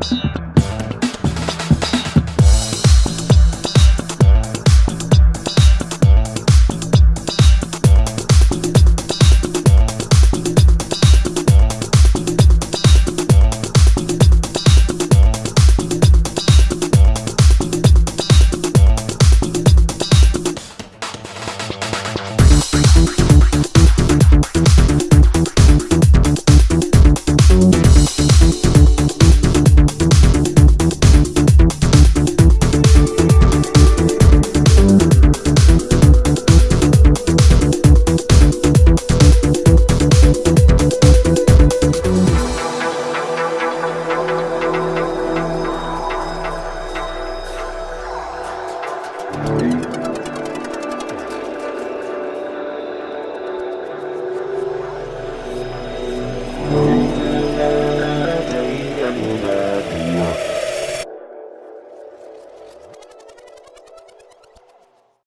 perhaps.